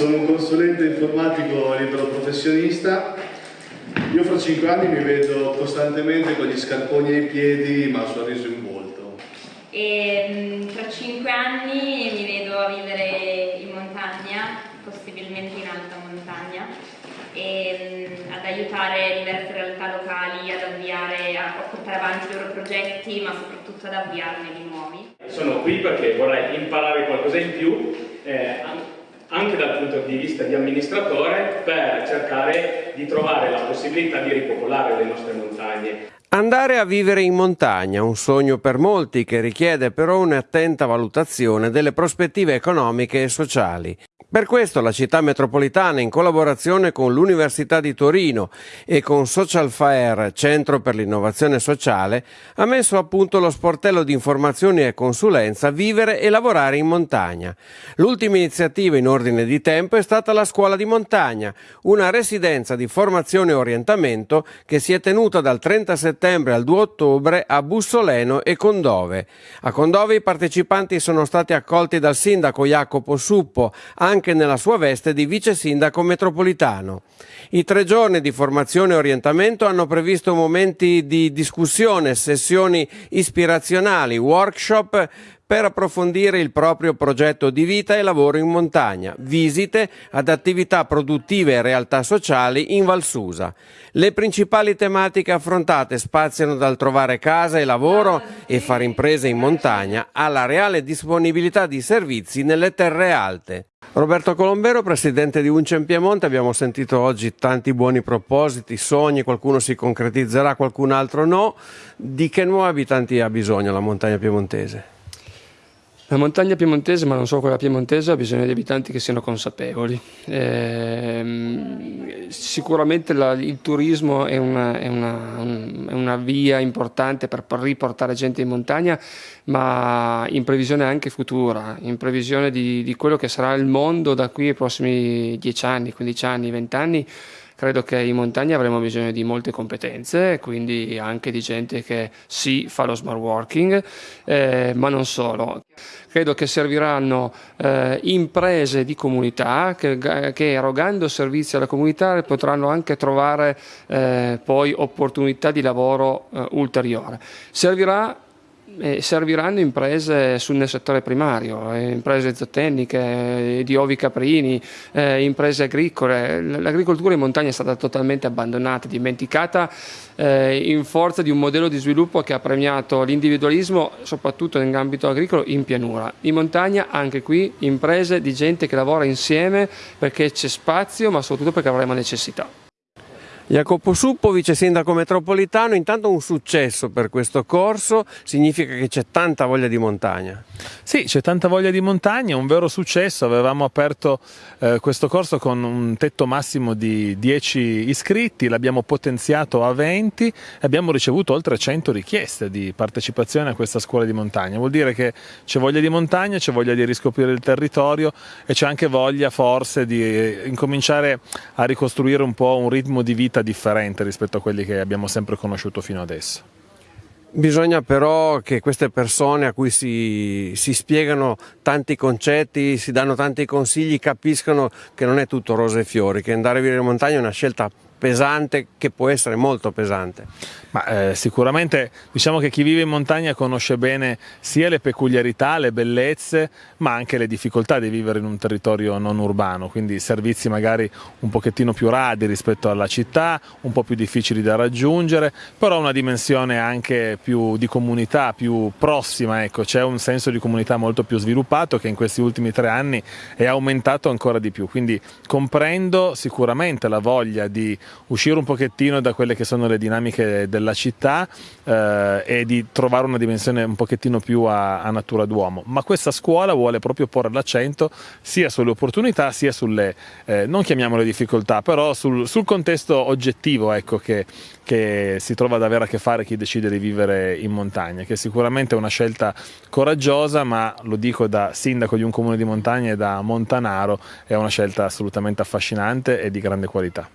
sono un consulente informatico libero professionista. Io fra cinque anni mi vedo costantemente con gli scarponi ai piedi ma il sorriso in volto. E tra cinque anni mi vedo a vivere in montagna, possibilmente in alta montagna, e ad aiutare diverse realtà locali ad avviare, a portare avanti i loro progetti, ma soprattutto ad avviarne di nuovi. Sono qui perché vorrei imparare qualcosa in più, eh, anche dal punto di vista di amministratore per cercare di trovare la possibilità di ripopolare le nostre montagne. Andare a vivere in montagna, un sogno per molti che richiede però un'attenta valutazione delle prospettive economiche e sociali. Per questo la città metropolitana, in collaborazione con l'Università di Torino e con Social Fair, Centro per l'innovazione sociale, ha messo a punto lo sportello di informazioni e consulenza Vivere e lavorare in montagna. L'ultima iniziativa in ordine di tempo è stata la Scuola di Montagna, una residenza di formazione e orientamento che si è tenuta dal 30 settembre al 2 ottobre a Bussoleno e Condove. A Condove i partecipanti sono stati accolti dal sindaco Jacopo Suppo, anche anche nella sua veste di vice sindaco metropolitano. I tre giorni di formazione e orientamento hanno previsto momenti di discussione, sessioni ispirazionali, workshop per approfondire il proprio progetto di vita e lavoro in montagna, visite ad attività produttive e realtà sociali in Valsusa. Le principali tematiche affrontate spaziano dal trovare casa e lavoro e fare imprese in montagna alla reale disponibilità di servizi nelle terre alte. Roberto Colombero, presidente di Uncem Piemonte, abbiamo sentito oggi tanti buoni propositi, sogni, qualcuno si concretizzerà, qualcun altro no. Di che nuovi abitanti ha bisogno la montagna piemontese? La montagna piemontese, ma non solo quella piemontese, ha bisogno di abitanti che siano consapevoli. Eh, sicuramente la, il turismo è una, è, una, un, è una, via importante per riportare gente in montagna, ma in previsione anche futura, in previsione di, di quello che sarà il mondo da qui ai prossimi 10 anni, 15 anni, 20 anni credo che in montagna avremo bisogno di molte competenze, quindi anche di gente che sì fa lo smart working, eh, ma non solo. Credo che serviranno eh, imprese di comunità che, che, erogando servizi alla comunità potranno anche trovare eh, poi opportunità di lavoro eh, ulteriore. Servirà eh, serviranno imprese sul, nel settore primario, eh, imprese zootecniche, eh, di ovi caprini, eh, imprese agricole. L'agricoltura in montagna è stata totalmente abbandonata, dimenticata eh, in forza di un modello di sviluppo che ha premiato l'individualismo, soprattutto nell'ambito agricolo, in pianura. In montagna anche qui imprese di gente che lavora insieme perché c'è spazio, ma soprattutto perché avremo necessità. Jacopo Suppo, vice sindaco metropolitano, intanto un successo per questo corso, significa che c'è tanta voglia di montagna. Sì, c'è tanta voglia di montagna, un vero successo, avevamo aperto eh, questo corso con un tetto massimo di 10 iscritti, l'abbiamo potenziato a 20 e abbiamo ricevuto oltre 100 richieste di partecipazione a questa scuola di montagna, vuol dire che c'è voglia di montagna, c'è voglia di riscoprire il territorio e c'è anche voglia forse di eh, incominciare a ricostruire un po' un ritmo di vita differente rispetto a quelli che abbiamo sempre conosciuto fino adesso. Bisogna però che queste persone a cui si, si, spiegano tanti concetti, si danno tanti consigli, capiscano che non è tutto rose e fiori, che andare a vivere in montagna è una scelta pesante che può essere molto pesante. Ma, eh, sicuramente diciamo che chi vive in montagna conosce bene sia le peculiarità, le bellezze, ma anche le difficoltà di vivere in un territorio non urbano, quindi servizi magari un pochettino più radi rispetto alla città, un po' più difficili da raggiungere, però una dimensione anche più di comunità, più prossima, ecco, c'è un senso di comunità molto più sviluppato che in questi ultimi tre anni è aumentato ancora di più, quindi comprendo sicuramente la voglia di uscire un pochettino da quelle che sono le dinamiche della città eh, e di trovare una dimensione un pochettino più a, a natura d'uomo, ma questa scuola vuole proprio porre l'accento sia sulle opportunità sia sulle, eh, non chiamiamole difficoltà, però sul, sul contesto oggettivo ecco, che, che si trova ad avere a che fare chi decide di vivere in montagna, che sicuramente è una scelta coraggiosa, ma lo dico da sindaco di un comune di montagna e da montanaro, è una scelta assolutamente affascinante e di grande qualità.